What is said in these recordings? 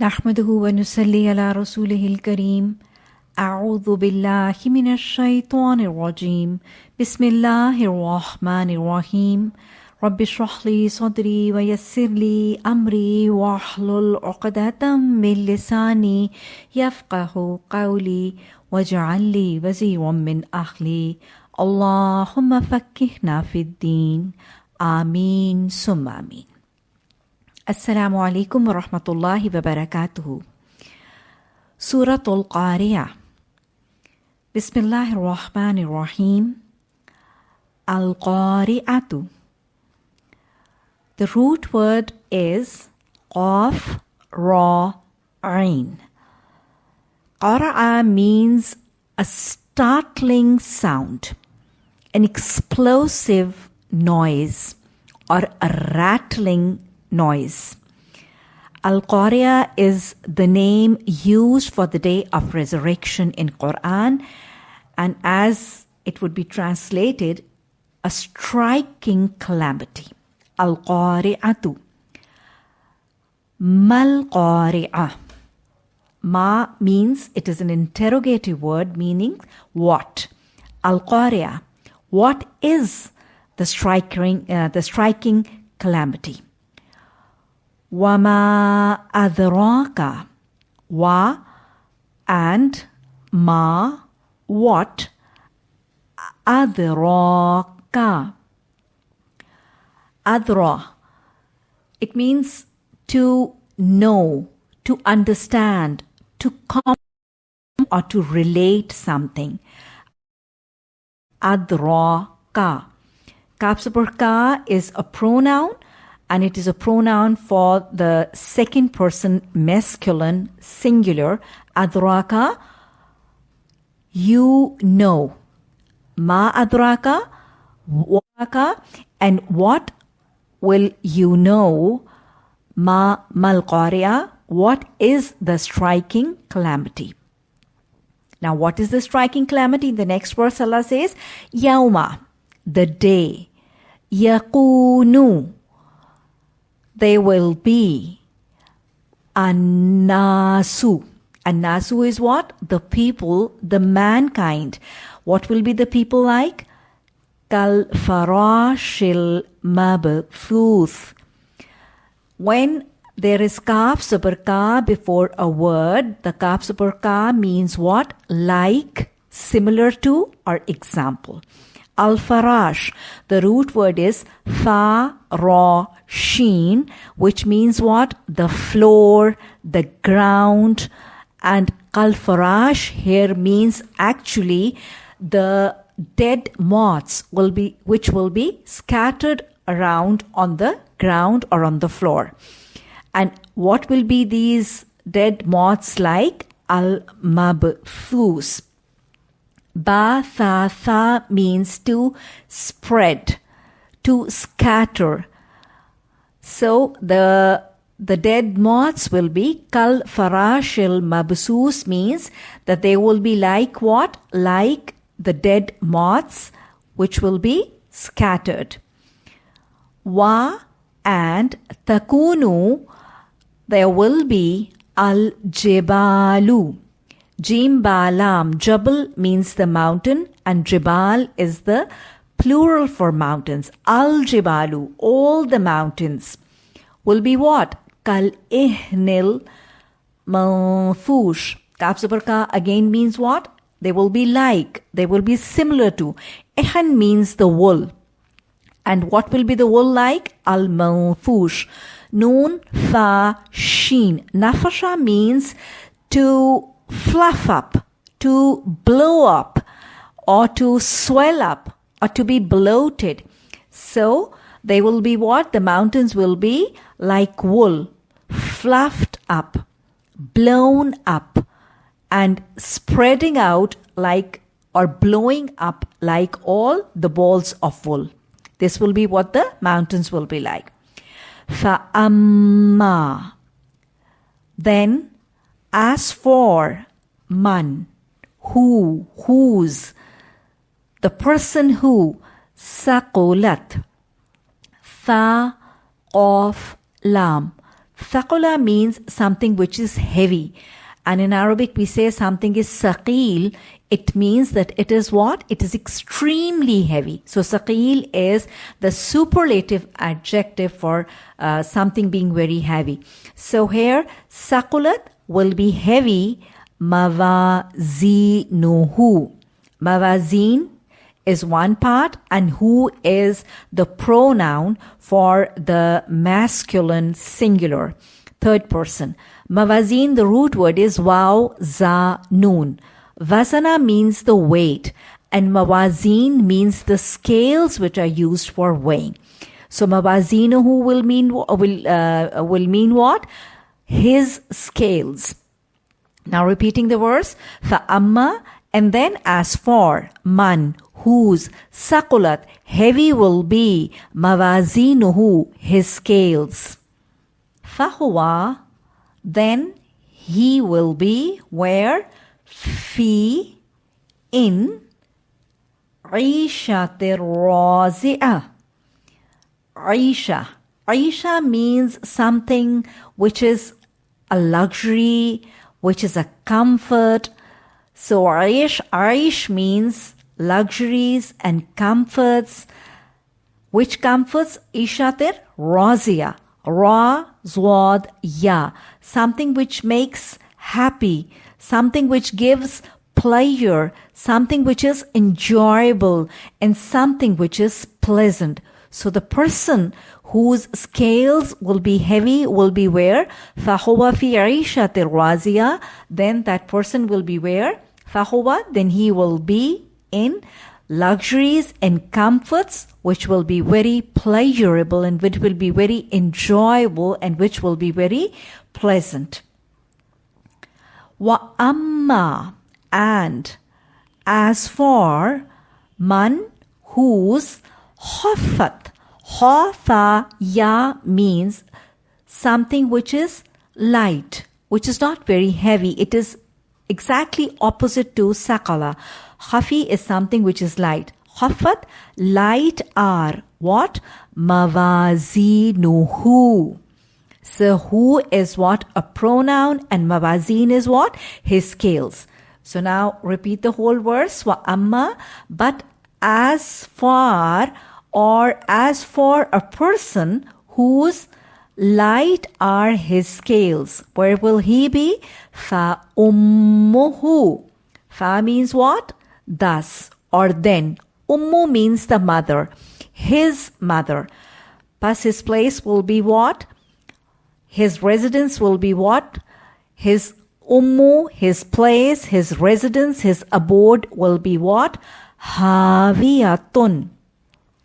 نحمده ونصلي على رسوله الكريم. أعوذ بالله من الشيطان الرجيم. بسم الله الرحمن الرحيم. رب اشرح لي صدري ويسر لي أمري واحلل عقدة من لساني يفقه قولي واجعل لي وزيرا من أهلي. اللهم فكهنا في الدين. آمين. ثم آمين. Assalamu alaikum wa rahmatullahi wa barakatuhu. Suratul Qari'ah. Bismillahirrahmanirrahim. Al Qari'atu. The root word is Qaf Ra Ain. Qara'a means a startling sound, an explosive noise, or a rattling noise. Al Qariya is the name used for the day of resurrection in Quran, and as it would be translated, a striking calamity. Al Qari'atu. Mal Qari'ah. Ma means it is an interrogative word meaning what. Al Qari'ah. What is the striking, uh, the striking calamity? Wama adraka. Wa and ma what adraka. Adra. It means to know, to understand, to come or to relate something. Adraka. Kapsapur is a pronoun and it is a pronoun for the second person masculine singular. Adraka, you know. Ma adraka, waka, and what will you know? Ma malqariya, what is the striking calamity? Now, what is the striking calamity? In the next verse, Allah says, Yauma, the day. Yakunu, they will be. Anasu. Anasu is what? The people, the mankind. What will be the people like? Kal farashil mabthuth. When there is kaf ka before a word, the kaf ka means what? Like, similar to, or example. Al farash, the root word is fa ra sheen, which means what? The floor, the ground, and al farash here means actually the dead moths will be which will be scattered around on the ground or on the floor. And what will be these dead moths like? Al mabthus. Ba tha means to spread, to scatter. So the the dead moths will be kal farashil mabsus means that they will be like what? Like the dead moths which will be scattered. Wa and takunu there will be al jibalu. Jim balam. Jabal means the mountain and jibal is the plural for mountains. Al jibalu, all the mountains will be what? Kal ihnil manfush. Kaf again means what? They will be like, they will be similar to. Ihan means the wool. And what will be the wool like? Al manfush. Noon, fa, sheen. Nafasha means to fluff up, to blow up, or to swell up, or to be bloated. So they will be what? The mountains will be like wool, fluffed up, blown up, and spreading out like or blowing up like all the balls of wool. This will be what the mountains will be like. Fa'amma. Then, as for man, who, whose, the person who, saqulat, tha, of, lam. Thaqula means something which is heavy. And in Arabic, we say something is saqil. It means that it is what? It is extremely heavy. So saqil is the superlative adjective for uh, something being very heavy. So here, saqulat will be heavy. Mawazinuhu. Mawazin is one part and who is the pronoun for the masculine singular, third person. Mawazin, the root word is waw, za, noon. Vasana means the weight and mawazin means the scales which are used for weighing. So mawazinuhu will mean will uh, will mean what? His scales. Now repeating the verse, amma, and then as for man whose sakulat heavy will be mawazinuhu his scales. Fahuwa then he will be where fi in Aishatir Razi'ah. Aisha. Aisha means something which is a luxury, which is a comfort. So Aish, Aish means luxuries and comforts. Which comforts? Ishatir razia. Ra, zwad, ya. Something which makes happy. Something which gives pleasure. Something which is enjoyable. And something which is pleasant. So the person whose scales will be heavy will be where? فَهُوَ فِي عِيشَةٍ رَازِيَةٍ Then that person will be where? فَهُوَ Then he will be in luxuries and comforts which will be very pleasurable and which will be very enjoyable and which will be very pleasant. Wa amma and as for man whose hafat khafa ya means something which is light which is not very heavy it is exactly opposite to sakala Khafi is something which is light. Khafat, light are what? Mawazinuhu. So who is what? A pronoun and mawazin is what? His scales. So now repeat the whole verse. Wa amma, but as far or as for a person whose light are his scales. Where will he be? Fa ummuhu. Fa means what? Thus or then. Ummu means the mother, his mother. Plus his place will be what? His residence will be what? His ummu, his place, his residence, his abode will be what? Haviyatun.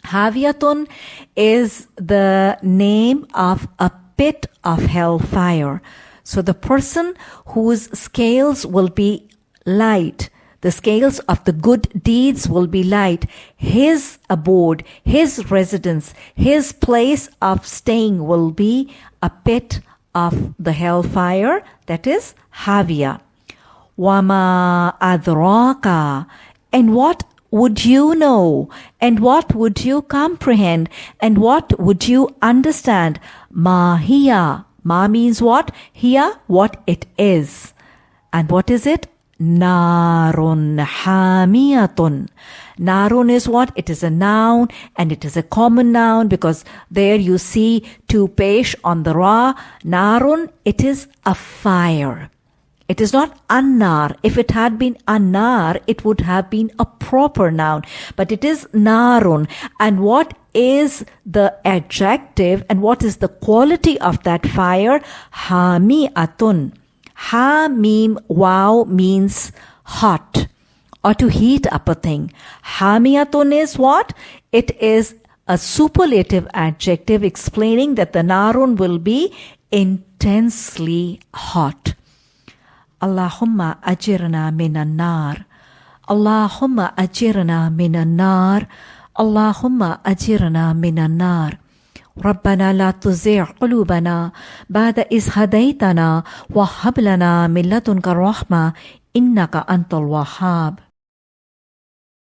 Haviyatun is the name of a pit of hellfire. So the person whose scales will be light, the scales of the good deeds will be light. His abode, his residence, his place of staying will be a pit of the hellfire, that is Havia. Wama adraka. And what would you know? And what would you comprehend? And what would you understand? Ma hiya. Ma means what? Here, what it is. And what is it? Narun hamiyatun. Narun is what? It is a noun and it is a common noun because there you see two pesh on the ra. Narun, it is a fire. It is not annar. If it had been annar, it would have been a proper noun. But it is narun. And what is the adjective and what is the quality of that fire? Hami'atun. Ha mim wow means hot or to heat up a thing. Hamiyatun is what? It is a superlative adjective explaining that the narun will be intensely hot. Allahumma ajirna minan nar. Allahumma ajirna minan nar. Allahumma ajirna minan nar. ربنا لا تزغ قلوبنا بعد إذ هديتنا وهب لنا من لدنك الرحمة إنك أنت الوهاب.